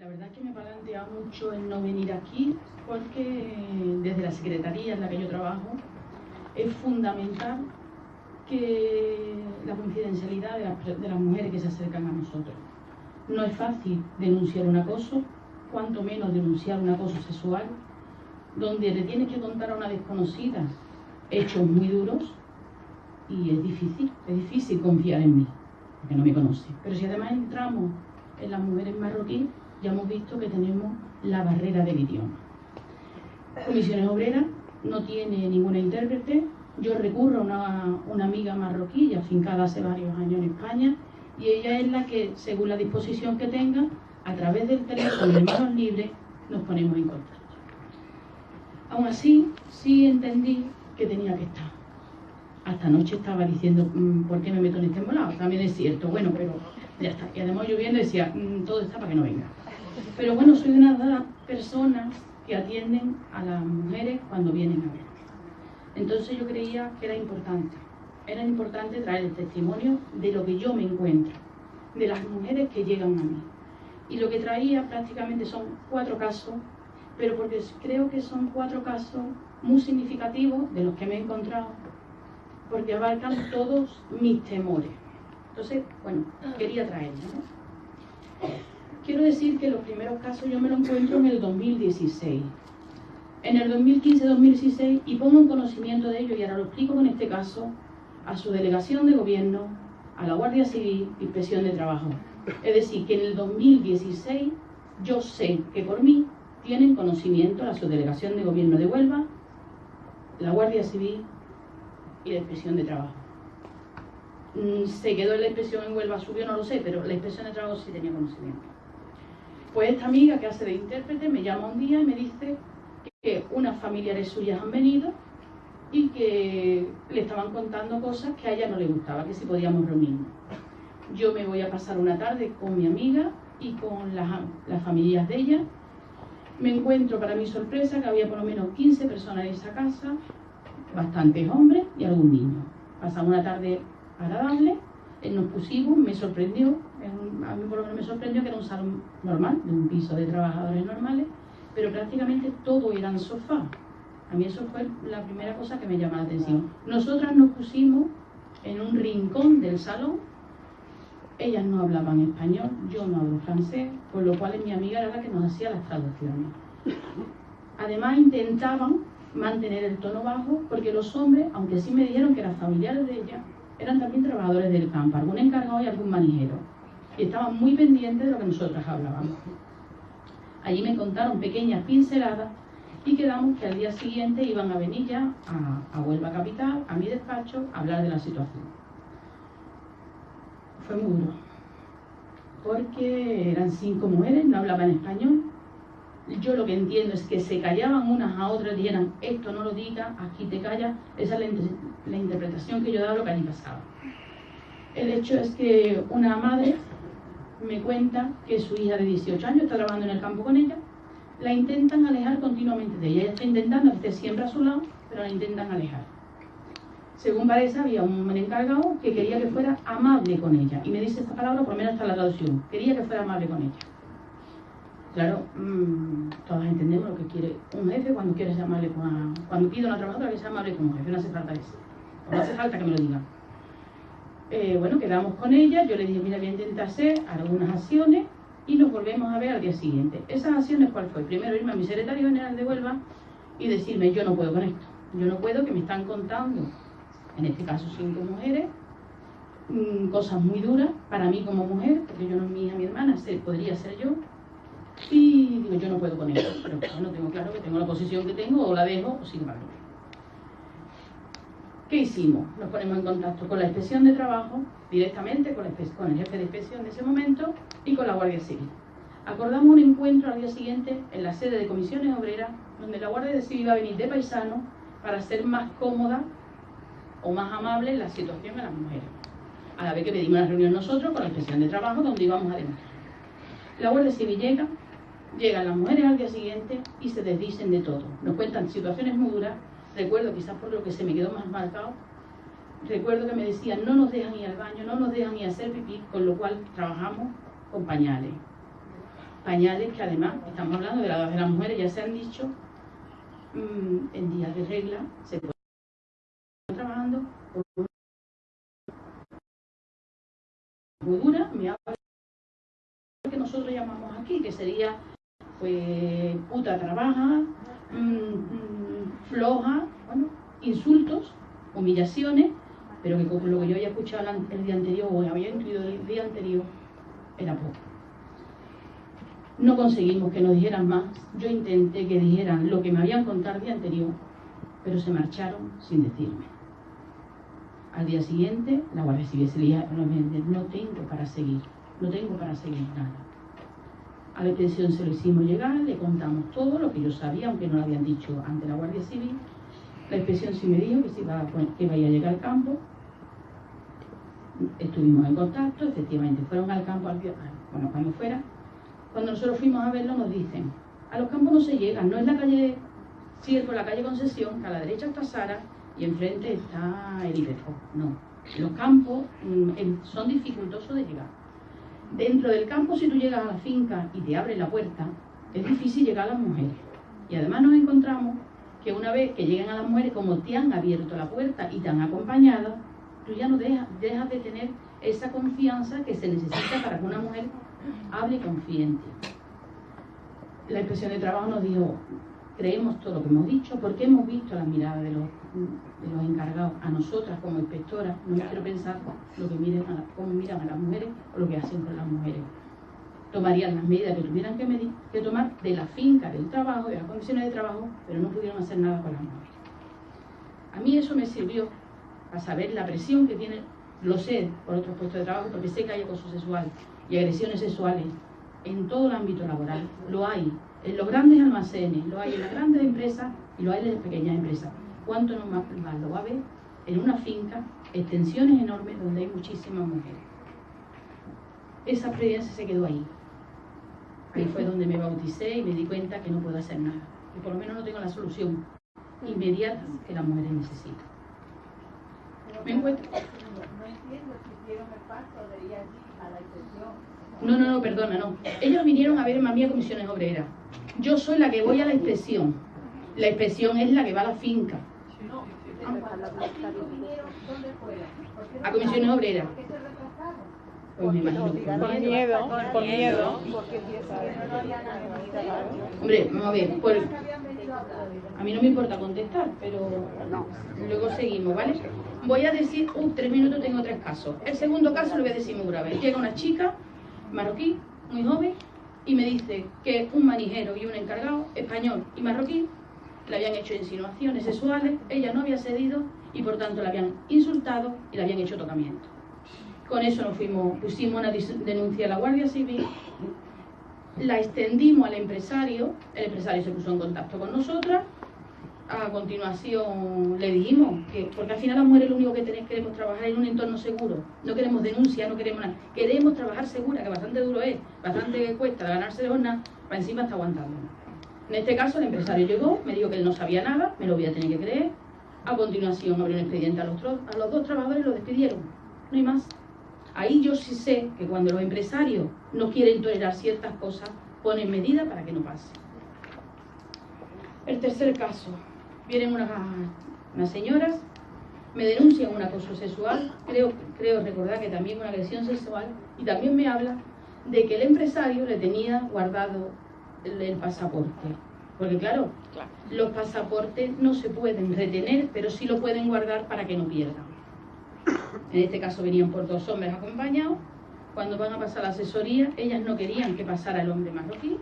La verdad es que me plantea mucho en no venir aquí porque desde la secretaría en la que yo trabajo es fundamental que la confidencialidad de las, de las mujeres que se acercan a nosotros. No es fácil denunciar un acoso, cuanto menos denunciar un acoso sexual, donde le tienes que contar a una desconocida hechos muy duros y es difícil, es difícil confiar en mí, porque no me conoce. Pero si además entramos en las mujeres marroquíes, ya hemos visto que tenemos la barrera del idioma. Comisiones Obreras no tiene ninguna intérprete. Yo recurro a una, amiga marroquí, afincada hace varios años en España, y ella es la que, según la disposición que tenga, a través del teléfono de manos libres, nos ponemos en contacto. Aún así, sí entendí que tenía que estar. Hasta anoche estaba diciendo, mm, ¿por qué me meto en este embolado? También es cierto, bueno, pero ya está. Y además lloviendo decía, mm, todo está para que no venga. Pero bueno, soy una de las personas que atienden a las mujeres cuando vienen a ver. Entonces yo creía que era importante. Era importante traer el testimonio de lo que yo me encuentro, de las mujeres que llegan a mí. Y lo que traía prácticamente son cuatro casos, pero porque creo que son cuatro casos muy significativos de los que me he encontrado, porque abarcan todos mis temores. Entonces, bueno, quería traerlo. Quiero decir que los primeros casos yo me los encuentro en el 2016. En el 2015-2016, y pongo en conocimiento de ello, y ahora lo explico con este caso, a su delegación de gobierno, a la Guardia Civil, Inspección de Trabajo. Es decir, que en el 2016 yo sé que por mí tienen conocimiento la subdelegación de gobierno de Huelva, la Guardia Civil y la Inspección de Trabajo. Mm, se quedó en la inspección en Huelva, subió, no lo sé, pero la inspección de trabajo sí tenía conocimiento. Pues esta amiga que hace de intérprete me llama un día y me dice que unas familiares suyas han venido y que le estaban contando cosas que a ella no le gustaba, que si podíamos reunirnos. Yo me voy a pasar una tarde con mi amiga y con las, las familias de ella. Me encuentro, para mi sorpresa, que había por lo menos 15 personas en esa casa, bastantes hombres y algún niño. Pasamos una tarde agradable, nos pusimos, me sorprendió, a mí por lo menos me sorprendió que era un salón normal, de un piso de trabajadores normales, pero prácticamente todo eran sofás. A mí eso fue la primera cosa que me llamó la atención. Nosotras nos pusimos en un rincón del salón, ellas no hablaban español, yo no hablo francés, con lo cual mi amiga era la que nos hacía las traducciones. Además intentaban mantener el tono bajo porque los hombres, aunque sí me dijeron que eran familiares de ella, eran también trabajadores del campo, algún encargado y algún manijero. Estaban muy pendientes de lo que nosotras hablábamos. Allí me contaron pequeñas pinceladas y quedamos que al día siguiente iban a venir ya a, a Huelva Capital, a mi despacho, a hablar de la situación. Fue muy duro, porque eran cinco mujeres, no hablaban español, yo lo que entiendo es que se callaban unas a otras, dijeran, esto no lo diga, aquí te callas, esa es la, interpretación que yo daba lo que allí pasaba. El hecho es que una madre me cuenta que su hija de 18 años está trabajando en el campo con ella, la intentan alejar continuamente de ella. Ella está intentando que esté siempre a su lado, pero la intentan alejar. Según parece, había un encargado que quería que fuera amable con ella. Y me dice esta palabra, por lo menos está la traducción. Quería que fuera amable con ella. Claro, mmm, todos entendemos lo que quiere un jefe cuando quiere llamarle con cuando pide a una trabajadora que sea amable con un jefe, no hace falta eso. No hace falta que me lo diga. Eh, bueno, quedamos con ella, yo le dije, mira, voy a intentar hacer algunas acciones y nos volvemos a ver al día siguiente. ¿Esas acciones cuál fue? Primero irme a mi secretario general de Huelva y decirme, yo no puedo con esto. Yo no puedo que me están contando, en este caso cinco mujeres, mmm, cosas muy duras para mí como mujer, porque yo no es mi hija, mi hermana, podría ser yo, y digo, yo no puedo con eso, pero bueno, tengo claro que tengo la posición que tengo, o la dejo, o sin embargo. ¿Qué hicimos? Nos ponemos en contacto con la inspección de trabajo, directamente con, el jefe de inspección de ese momento y con la Guardia Civil. Acordamos un encuentro al día siguiente en la sede de comisiones obreras, donde la Guardia Civil iba a venir de paisano para hacer más cómoda o más amable la situación de las mujeres. A la vez que pedimos una reunión nosotros con la inspección de trabajo, donde íbamos a demostrar. La Guardia Civil llega, llegan las mujeres al día siguiente y se desdicen de todo. Nos cuentan situaciones muy duras. Recuerdo, quizás por lo que se me quedó más marcado, recuerdo que me decían, no nos dejan ir al baño, no nos dejan ir a hacer pipí, con lo cual trabajamos con pañales. pañales que además, estamos hablando de la edad de las mujeres, ya se han dicho, mm, en días de regla se puede trabajando muy dura, me habla que nosotros llamamos aquí, que sería pues puta trabaja, mm, mm, floja, bueno, insultos, humillaciones, pero que con lo que yo había escuchado el día anterior o había incluido el día anterior era poco. No conseguimos que nos dijeran más. Yo intenté que dijeran lo que me habían contado el día anterior, pero se marcharon sin decirme. Al día siguiente, la Guardia Civil se le no tengo para seguir, no tengo para seguir nada. A la extensión se lo hicimos llegar, le contamos todo lo que yo sabía, aunque no lo habían dicho ante la Guardia Civil. La inspección sí me dijo que, se iba, que iba a llegar al campo. Estuvimos en contacto, efectivamente fueron al campo, al, bueno, cuando fuera. Cuando nosotros fuimos a verlo nos dicen, a los campos no se llega, no es la calle Ciervo, la calle Concesión, que a la derecha está Sara y enfrente está el IPEFO. No, los campos mm, son dificultosos de llegar. Dentro del campo, si tú llegas a la finca y te abres la puerta, es difícil llegar a las mujeres. Y además nos encontramos que una vez que llegan a las mujeres, como te han abierto la puerta y te han acompañado, tú ya no dejas, de tener esa confianza que se necesita para que una mujer hable ti. La inspección de trabajo nos dijo, creemos todo lo que hemos dicho porque hemos visto la mirada de los, de los encargados a nosotras como inspectoras. No quiero pensar lo que miren a cómo miran a las mujeres o lo que hacen con las mujeres. Tomarían las medidas que tuvieran que, medir, que tomar de la finca, del trabajo, de las condiciones de trabajo, pero no pudieron hacer nada con las mujeres. A mí eso me sirvió para saber la presión que tiene, lo sé por otros puestos de trabajo, porque sé que hay acoso sexual y agresiones sexuales en todo el ámbito laboral. Lo hay en los grandes almacenes, lo hay en las grandes empresas y lo hay en las pequeñas empresas. ¿Cuánto más lo va a ver en una finca, extensiones enormes donde hay muchísimas mujeres? Esa experiencia se quedó ahí. Ahí fue donde me bauticé y me di cuenta que no puedo hacer nada. Y por lo menos no tengo la solución inmediata que las mujeres necesitan. ¿Me encuentro? No entiendo si hicieron el paso de ir allí a la extensión no, no, no, perdona, no. Ellos vinieron a ver a mí a comisiones obreras. Yo soy la que voy a la inspección. La inspección es la que va a la finca. A comisiones obreras. Pues me imagino que por miedo. Por miedo. Hombre, vamos a ver. A mí no me importa contestar, pero luego seguimos, ¿vale? Voy a decir, uh, tres minutos tengo tres casos. El segundo caso lo voy a decir muy grave. Llega una chica marroquí, muy joven, y me dice que un manijero y un encargado, español y marroquí, le habían hecho insinuaciones sexuales, ella no había cedido y por tanto la habían insultado y le habían hecho tocamiento. Con eso nos fuimos, pusimos una denuncia a la Guardia Civil, la extendimos al empresario, el empresario se puso en contacto con nosotras a continuación le dijimos que, porque al final las mujeres lo único que tenemos, queremos trabajar en un entorno seguro, no queremos denuncia, no queremos nada, queremos trabajar segura, que bastante duro es, bastante cuesta ganarse de jornada, para encima está aguantando. En este caso el empresario llegó, me dijo que él no sabía nada, me lo voy a tener que creer, a continuación abrió un expediente a los, a los dos trabajadores y los despidieron, no hay más. Ahí yo sí sé que cuando los empresarios no quieren tolerar ciertas cosas, ponen medidas para que no pase. El tercer caso, vienen unas, señoras, me denuncian un acoso sexual, creo, creo recordar que también una agresión sexual, y también me habla de que el empresario le tenía guardado el, pasaporte. Porque claro, los pasaportes no se pueden retener, pero sí lo pueden guardar para que no pierdan. En este caso venían por dos hombres acompañados. Cuando van a pasar la asesoría, ellas no querían que pasara el hombre marroquí,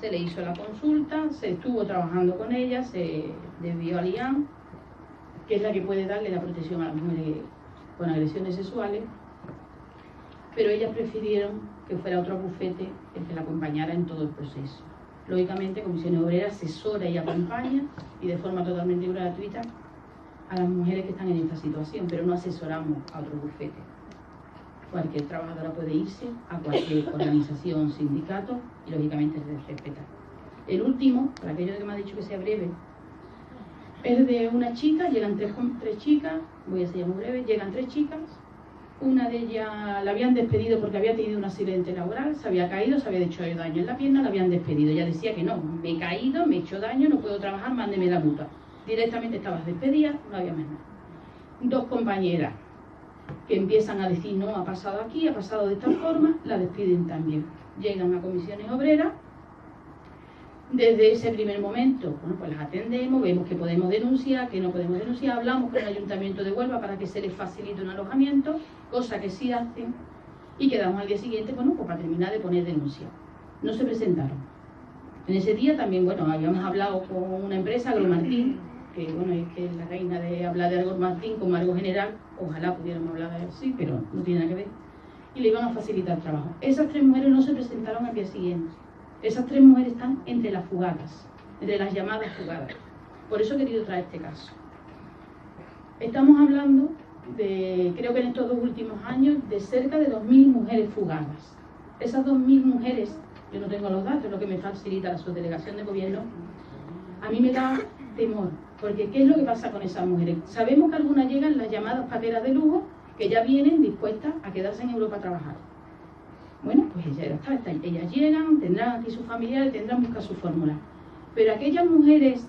se le hizo la consulta, se estuvo trabajando con ella, se desvió a IAM, que es la que puede darle la protección a las mujeres con agresiones sexuales, pero ellas prefirieron que fuera otro bufete el que la acompañara en todo el proceso. Lógicamente, Comisión Obrera asesora y acompaña, y de forma totalmente gratuita, a las mujeres que están en esta situación, pero no asesoramos a otro bufete. Cualquier trabajadora puede irse a cualquier organización, sindicato y lógicamente se respeta. El último, para aquello que me ha dicho que sea breve, es de una chica, llegan tres, tres chicas, voy a ser muy breve, llegan tres chicas Una de ellas la habían despedido porque había tenido un accidente laboral, se había caído, se había hecho daño en la pierna, la habían despedido. Ella decía que no, me he caído, me he hecho daño, no puedo trabajar, mándeme la mutua. Directamente estabas despedida, no había más nada. Dos compañeras que empiezan a decir, no, ha pasado aquí, ha pasado de esta forma, la despiden también. Llegan a comisiones obreras, desde ese primer momento, bueno, pues las atendemos, vemos que podemos denunciar, que no podemos denunciar, hablamos con el Ayuntamiento de Huelva para que se les facilite un alojamiento, cosa que sí hacen, y quedamos al día siguiente, bueno, pues para terminar de poner denuncia. No se presentaron. En ese día también, bueno, habíamos hablado con una empresa, Agromartín, que bueno, es que la reina de hablar de Agromartín como algo general, ojalá pudiéramos hablar de sí, pero no tiene nada que ver, y le iban a facilitar trabajo. Esas tres mujeres no se presentaron al día siguiente esas tres mujeres están entre las fugadas, entre las llamadas fugadas. Por eso he querido traer este caso. Estamos hablando de, creo que en estos dos últimos años, de cerca de 2.000 mujeres fugadas. Esas 2.000 mujeres, yo no tengo los datos, lo que me facilita la subdelegación de gobierno, a mí me da temor, porque ¿qué es lo que pasa con esas mujeres? Sabemos que algunas llegan las llamadas pateras de lujo, que ya vienen dispuestas a quedarse en Europa a trabajar. Bueno, pues ellas, llegan, tendrán aquí sus familiares, tendrán buscar su fórmula. Pero aquellas mujeres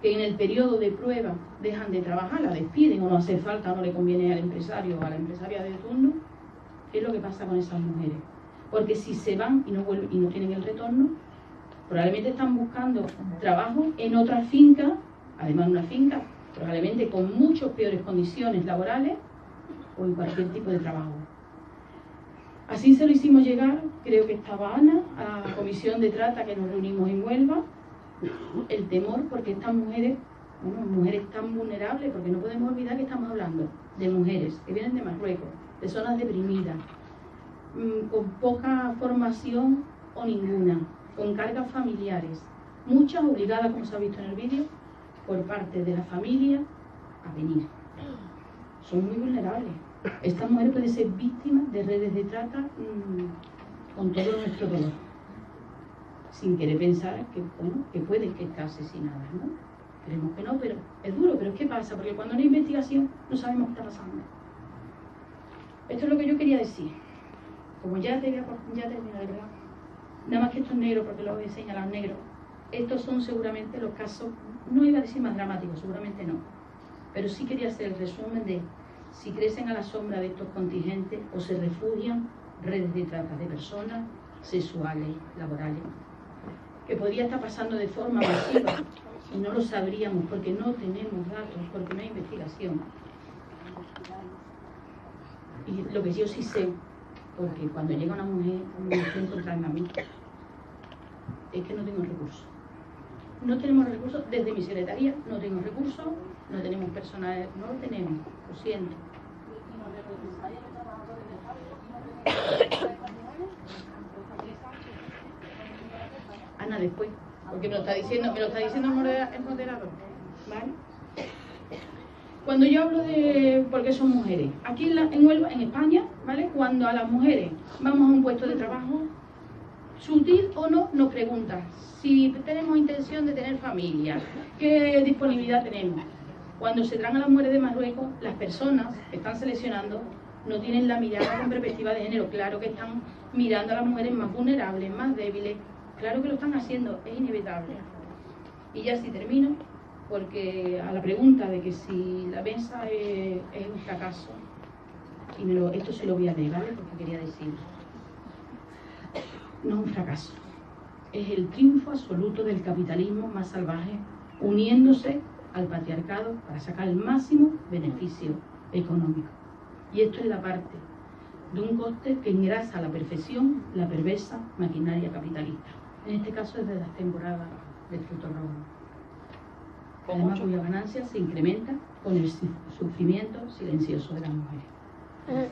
que en el periodo de prueba dejan de trabajar, la despiden o no hace falta, no le conviene al empresario o a la empresaria de turno, ¿qué es lo que pasa con esas mujeres? Porque si se van y no, vuelven, y no tienen el retorno, probablemente están buscando trabajo en otra finca, además una finca probablemente con muchas peores condiciones laborales o en cualquier tipo de trabajo. Así se lo hicimos llegar, creo que estaba Ana, a la comisión de trata que nos reunimos en Huelva, el temor porque estas mujeres, bueno, mujeres tan vulnerables, porque no podemos olvidar que estamos hablando de mujeres que vienen de Marruecos, de zonas deprimidas, mm, con poca formación o ninguna, con cargas familiares, muchas obligadas, como se ha visto en el vídeo, por parte de la familia a venir. Son muy vulnerables esta mujer puede ser víctima de redes de trata mm, con todo nuestro dolor, sin querer pensar que, bueno, que pueden estar asesinadas, ¿no? Creemos que no, pero es duro, pero ¿qué pasa? Porque cuando no hay investigación no sabemos qué está pasando. Esto es lo que yo quería decir. Como ya, te voy a, ya verdad. Nada más que esto es negro, porque lo voy a señalar negro. Estos son seguramente los casos, no iba a decir más dramáticos, seguramente no. Pero sí quería hacer el resumen de si crecen a la sombra de estos contingentes o se refugian redes de trata de personas sexuales, laborales, que podría estar pasando de forma masiva y no lo sabríamos porque no tenemos datos, porque no hay investigación. Y lo que yo sí sé, porque cuando llega una mujer, me mujer encontrarme a mí, es que no tengo recursos. No tenemos recursos, desde mi secretaría no tengo recursos, no tenemos personal, no lo tenemos, lo siento. Ana, después, porque me lo está diciendo, me lo está diciendo el moderador, ¿vale? Cuando yo hablo de por qué son mujeres, aquí en, en Huelva, en España, ¿vale? Cuando a las mujeres vamos a un puesto de trabajo, sutil o no, nos preguntan si tenemos intención de tener familia, qué disponibilidad tenemos. Cuando se traen a las mujeres de Marruecos, las personas que están seleccionando no tienen la mirada con perspectiva de género. Claro que están mirando a las mujeres más vulnerables, más débiles. Claro que lo están haciendo, es inevitable. Y ya si termino, porque a la pregunta de que si la mesa es, un fracaso, y esto se lo voy a leer, ¿vale? Porque quería decir, no es un fracaso, es el triunfo absoluto del capitalismo más salvaje, uniéndose al patriarcado para sacar el máximo beneficio económico. Y esto es la parte de un coste que engrasa a la perfección la perversa maquinaria capitalista. En este caso es de las temporadas de fruto rojo. Además, cuya ganancia se incrementa con el sufrimiento silencioso de las mujeres. Eh.